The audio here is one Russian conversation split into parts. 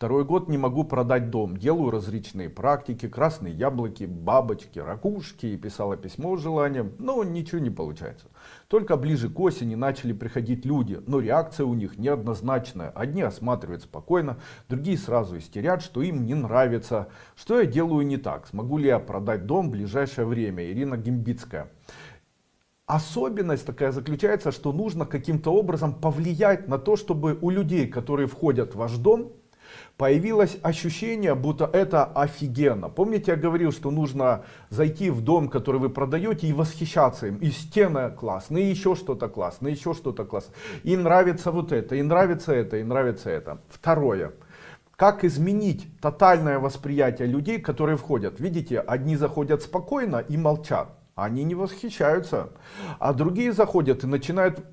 Второй год не могу продать дом. Делаю различные практики, красные яблоки, бабочки, ракушки. И писала письмо с желанием, но ничего не получается. Только ближе к осени начали приходить люди, но реакция у них неоднозначная. Одни осматривают спокойно, другие сразу истерят, что им не нравится. Что я делаю не так? Смогу ли я продать дом в ближайшее время? Ирина Гимбицкая. Особенность такая заключается, что нужно каким-то образом повлиять на то, чтобы у людей, которые входят в ваш дом, появилось ощущение, будто это офигенно. Помните, я говорил, что нужно зайти в дом, который вы продаете, и восхищаться им. И стены классные, и еще что-то классное, еще что-то классное. И нравится вот это, и нравится это, и нравится это. Второе. Как изменить тотальное восприятие людей, которые входят? Видите, одни заходят спокойно и молчат. Они не восхищаются. А другие заходят и начинают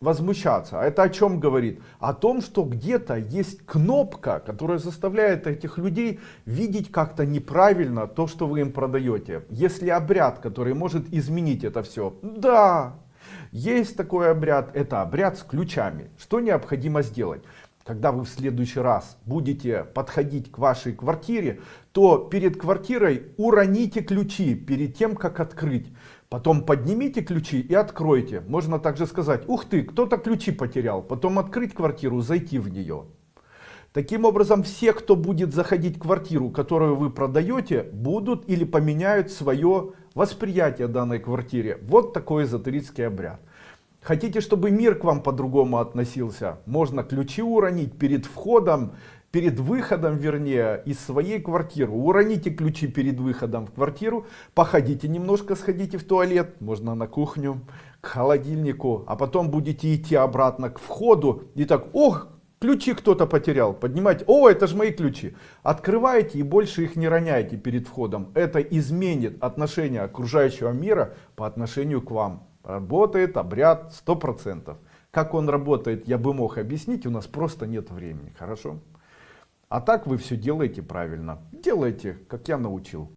возмущаться. А это о чем говорит? О том, что где-то есть кнопка, которая заставляет этих людей видеть как-то неправильно то, что вы им продаете. Если обряд, который может изменить это все, да, есть такой обряд, это обряд с ключами. Что необходимо сделать? Когда вы в следующий раз будете подходить к вашей квартире, то перед квартирой уроните ключи перед тем, как открыть. Потом поднимите ключи и откройте. Можно также сказать, ух ты, кто-то ключи потерял. Потом открыть квартиру, зайти в нее. Таким образом, все, кто будет заходить в квартиру, которую вы продаете, будут или поменяют свое восприятие данной квартире. Вот такой эзотерический обряд. Хотите, чтобы мир к вам по-другому относился? Можно ключи уронить перед входом перед выходом, вернее, из своей квартиры. Уроните ключи перед выходом в квартиру, походите немножко, сходите в туалет, можно на кухню, к холодильнику, а потом будете идти обратно к входу и так, ох, ключи кто-то потерял, поднимайте, о, это же мои ключи. Открываете и больше их не роняете перед входом. Это изменит отношение окружающего мира по отношению к вам. Работает обряд 100%. Как он работает, я бы мог объяснить, у нас просто нет времени. Хорошо? А так вы все делаете правильно. Делайте, как я научил.